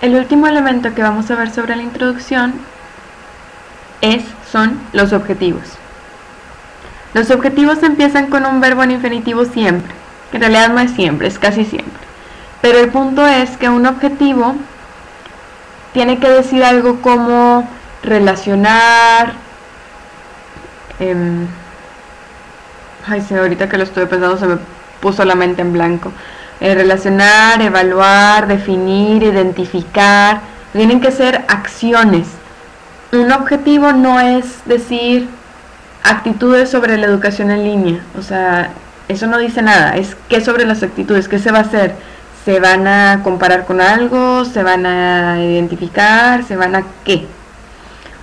El último elemento que vamos a ver sobre la introducción es, son los objetivos. Los objetivos empiezan con un verbo en infinitivo siempre. En realidad no es siempre, es casi siempre. Pero el punto es que un objetivo tiene que decir algo como relacionar. Em, ay, ahorita que lo estoy pensando se me puso la mente en blanco. Eh, relacionar, evaluar, definir, identificar. Tienen que ser acciones. Un objetivo no es decir actitudes sobre la educación en línea. O sea, eso no dice nada. Es qué sobre las actitudes, qué se va a hacer. Se van a comparar con algo, se van a identificar, se van a qué.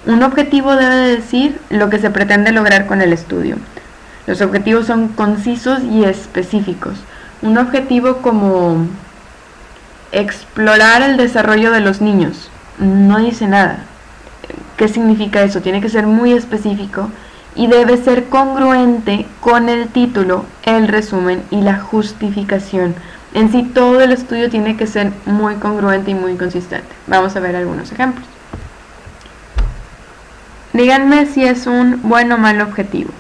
Un objetivo debe decir lo que se pretende lograr con el estudio. Los objetivos son concisos y específicos un objetivo como explorar el desarrollo de los niños. No dice nada. ¿Qué significa eso? Tiene que ser muy específico y debe ser congruente con el título, el resumen y la justificación. En sí todo el estudio tiene que ser muy congruente y muy consistente. Vamos a ver algunos ejemplos. Díganme si es un buen o mal objetivo.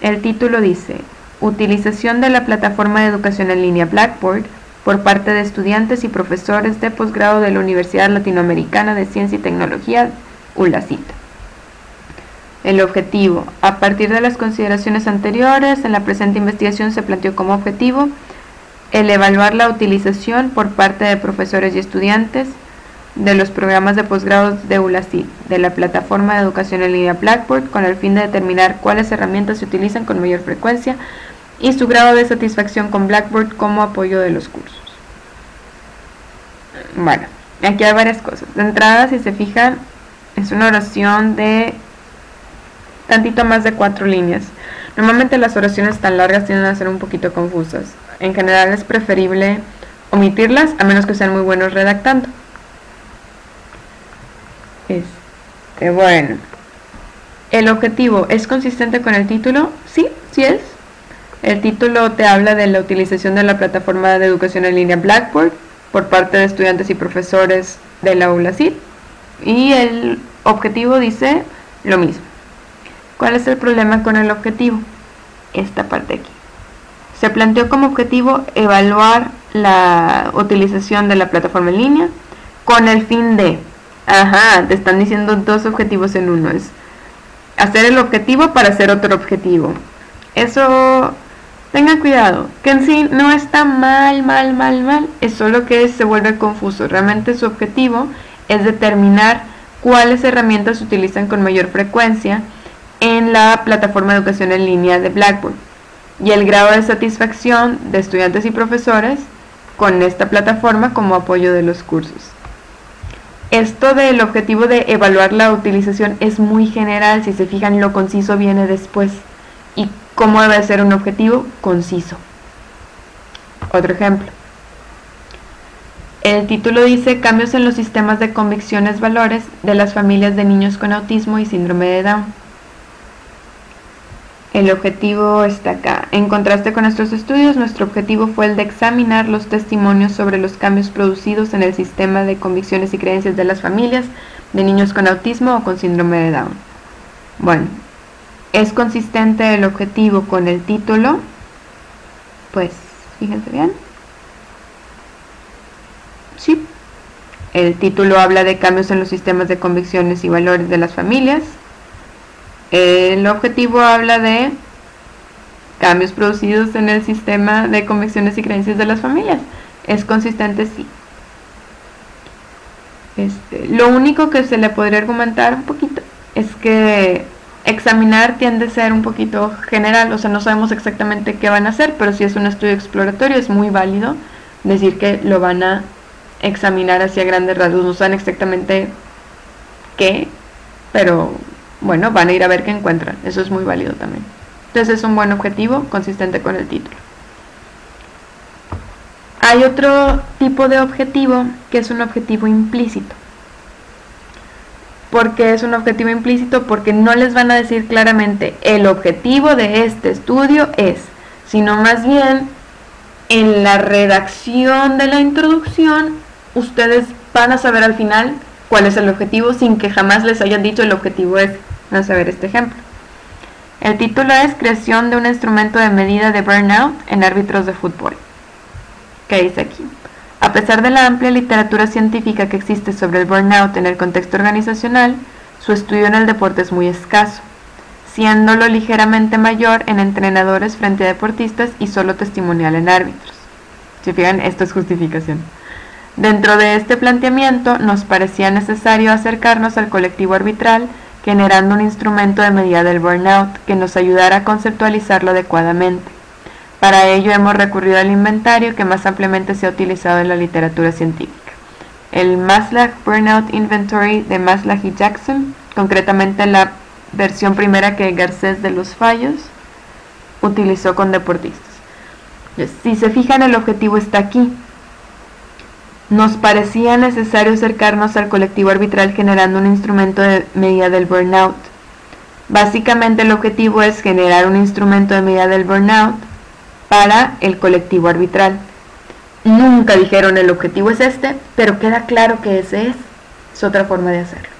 El título dice, Utilización de la plataforma de educación en línea Blackboard por parte de estudiantes y profesores de posgrado de la Universidad Latinoamericana de Ciencia y Tecnología, ULACIT. El objetivo. A partir de las consideraciones anteriores, en la presente investigación se planteó como objetivo el evaluar la utilización por parte de profesores y estudiantes de los programas de posgrado de ULACIT, de la plataforma de educación en línea Blackboard, con el fin de determinar cuáles herramientas se utilizan con mayor frecuencia y su grado de satisfacción con Blackboard como apoyo de los cursos. Bueno, aquí hay varias cosas. De entrada, si se fijan, es una oración de tantito más de cuatro líneas. Normalmente las oraciones tan largas tienden a ser un poquito confusas. En general es preferible omitirlas a menos que sean muy buenos redactando. Este, bueno. ¿El objetivo es consistente con el título? Sí, sí es. El título te habla de la utilización de la plataforma de educación en línea Blackboard por parte de estudiantes y profesores de la ULACID y el objetivo dice lo mismo. ¿Cuál es el problema con el objetivo? Esta parte aquí. Se planteó como objetivo evaluar la utilización de la plataforma en línea con el fin de, ajá, te están diciendo dos objetivos en uno, es hacer el objetivo para hacer otro objetivo. Eso Tengan cuidado, que no está mal, mal, mal, mal, es solo que se vuelve confuso. Realmente su objetivo es determinar cuáles herramientas se utilizan con mayor frecuencia en la plataforma de educación en línea de Blackboard y el grado de satisfacción de estudiantes y profesores con esta plataforma como apoyo de los cursos. Esto del objetivo de evaluar la utilización es muy general, si se fijan lo conciso viene después y cómo debe ser un objetivo conciso. Otro ejemplo. El título dice cambios en los sistemas de convicciones valores de las familias de niños con autismo y síndrome de Down. El objetivo está acá. En contraste con nuestros estudios, nuestro objetivo fue el de examinar los testimonios sobre los cambios producidos en el sistema de convicciones y creencias de las familias de niños con autismo o con síndrome de Down. Bueno, es consistente el objetivo con el título, pues fíjense bien. Sí, el título habla de cambios en los sistemas de convicciones y valores de las familias. El objetivo habla de cambios producidos en el sistema de convicciones y creencias de las familias. Es consistente, sí. Este, lo único que se le podría argumentar un poquito es que examinar tiende a ser un poquito general, o sea, no sabemos exactamente qué van a hacer, pero si es un estudio exploratorio es muy válido decir que lo van a examinar hacia grandes rasgos, no saben exactamente qué, pero bueno, van a ir a ver qué encuentran, eso es muy válido también. Entonces es un buen objetivo consistente con el título. Hay otro tipo de objetivo que es un objetivo implícito porque es un objetivo implícito, porque no les van a decir claramente el objetivo de este estudio es, sino más bien en la redacción de la introducción ustedes van a saber al final cuál es el objetivo sin que jamás les hayan dicho el objetivo es. Vamos a ver este ejemplo. El título es Creación de un instrumento de medida de burnout en árbitros de fútbol. ¿Qué dice aquí? A pesar de la amplia literatura científica que existe sobre el burnout en el contexto organizacional, su estudio en el deporte es muy escaso, siéndolo ligeramente mayor en entrenadores frente a deportistas y solo testimonial en árbitros. Si fijan, esto es justificación. Dentro de este planteamiento nos parecía necesario acercarnos al colectivo arbitral generando un instrumento de medida del burnout que nos ayudara a conceptualizarlo adecuadamente. Para ello hemos recurrido al inventario que más ampliamente se ha utilizado en la literatura científica. El Maslach Burnout Inventory de Maslach y Jackson, concretamente la versión primera que Garcés de los Fallos utilizó con deportistas. Si se fijan, el objetivo está aquí, nos parecía necesario acercarnos al colectivo arbitral generando un instrumento de medida del burnout. Básicamente el objetivo es generar un instrumento de medida del burnout para el colectivo arbitral. Nunca dijeron el objetivo es este, pero queda claro que ese es. Es otra forma de hacerlo.